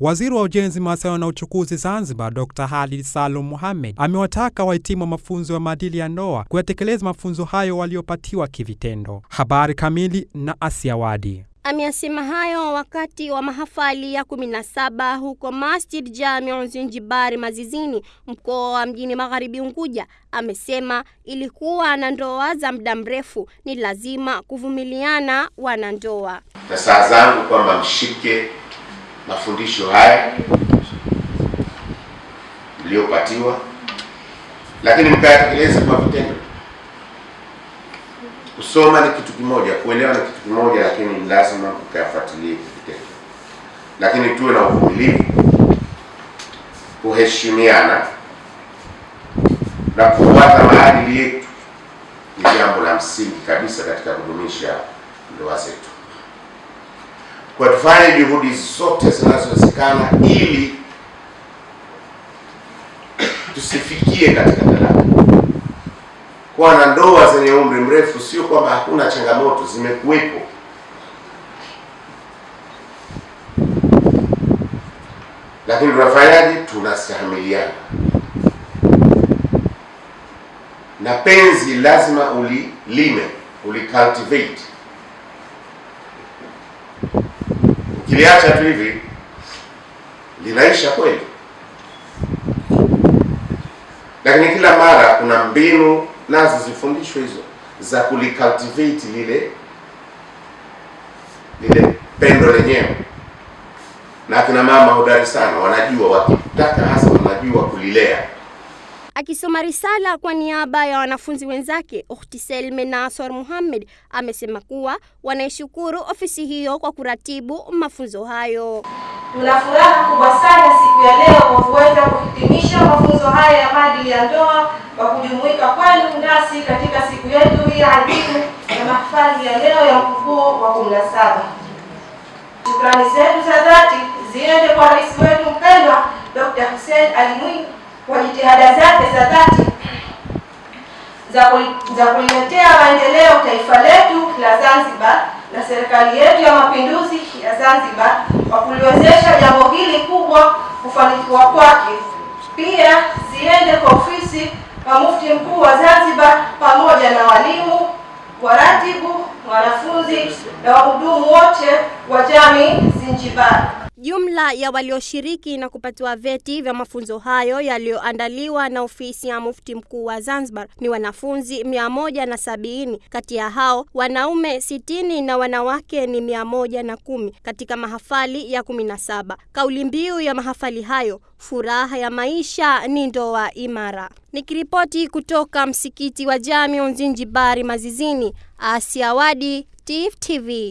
Waziri wa Ujenzi, Mawasiliano na Uchukuzi Zanzibar, Dr. Halid Salum Mohamed amewataka wahitimu wa mafunzo ya maadili ya ndoa kuyatekeleza mafunzo hayo waliopatiwa kivitendo. Habari kamili na Asia Wadi. Ameyasema hayo wakati wa mahafali ya 17 huko Masjid Jamiu Zinjibari Mazizini, mkoa wa Mjini Magharibi Unguja. Amesema ilikuwa na ndoa za muda mrefu, ni lazima kuvumiliana wanandoa. Nasaha zangu kwamba mshike mafundisho haya mliyopatiwa, lakini mkayatekeleza kwa vitendo. Kusoma ni kitu kimoja, kuelewa ni kitu kimoja, lakini lazima ukayafuatilie vitendo. Lakini tuwe na uvumilivu, kuheshimiana na kufuata maadili yetu ni jambo la msingi kabisa katika kudumisha ndoa zetu. Kwa tufanye juhudi zote zinazowezekana ili tusifikie katika talaka. Kuwa na ndoa zenye umri mrefu sio kwamba hakuna changamoto, zimekuwepo. Lakini tunafanyaje? Tunastahamiliana, na penzi lazima ulilime, ulicultivate. Ukiliacha tu hivi. Linaisha kweli, lakini kila mara kuna mbinu nazo zifundishwe hizo za kulicultivate lile lile pendo lenyewe, na akina mama hodari sana, wanajua wakitaka, hasa wanajua kulilea. Akisoma risala kwa niaba ya wanafunzi wenzake, Ukhti Selme Nasor Muhammad amesema kuwa wanaishukuru ofisi hiyo kwa kuratibu mafunzo hayo. Tuna furaha kubwa sana siku ya leo kwa kuweza kuhitimisha mafunzo haya ya maadili ya ndoa kwa kujumuika kwenu nasi katika siku yetu hii adhimu ya mahafali ya leo ya mkupuo wa kumi na saba. Shukrani zetu za dhati ziende kwa rais wetu mpendwa Dr. Hussein Ali Mwinyi kwa jitihada zake za dhati za kuliletea maendeleo taifa letu la Zanzibar na serikali yetu ya mapinduzi ya Zanzibar kwa kuliwezesha jambo hili kubwa kufanikiwa kwake. Pia ziende kwa ofisi kwa mufti mkuu wa Zanzibar pamoja na walimu, waratibu, wanafunzi na wahudumu wote wa jamii Zinjibari. Jumla ya walioshiriki na kupatiwa vyeti vya mafunzo hayo yaliyoandaliwa na ofisi ya mufti mkuu wa Zanzibar ni wanafunzi mia moja na sabini. Kati ya hao wanaume sitini na wanawake ni mia moja na kumi katika mahafali ya kumi na saba. Kauli mbiu ya mahafali hayo, furaha ya maisha ni ndoa imara. Nikiripoti kutoka msikiti wa Jamiu Zinjibari Mazizini, Asia Wadi, TIFF TV.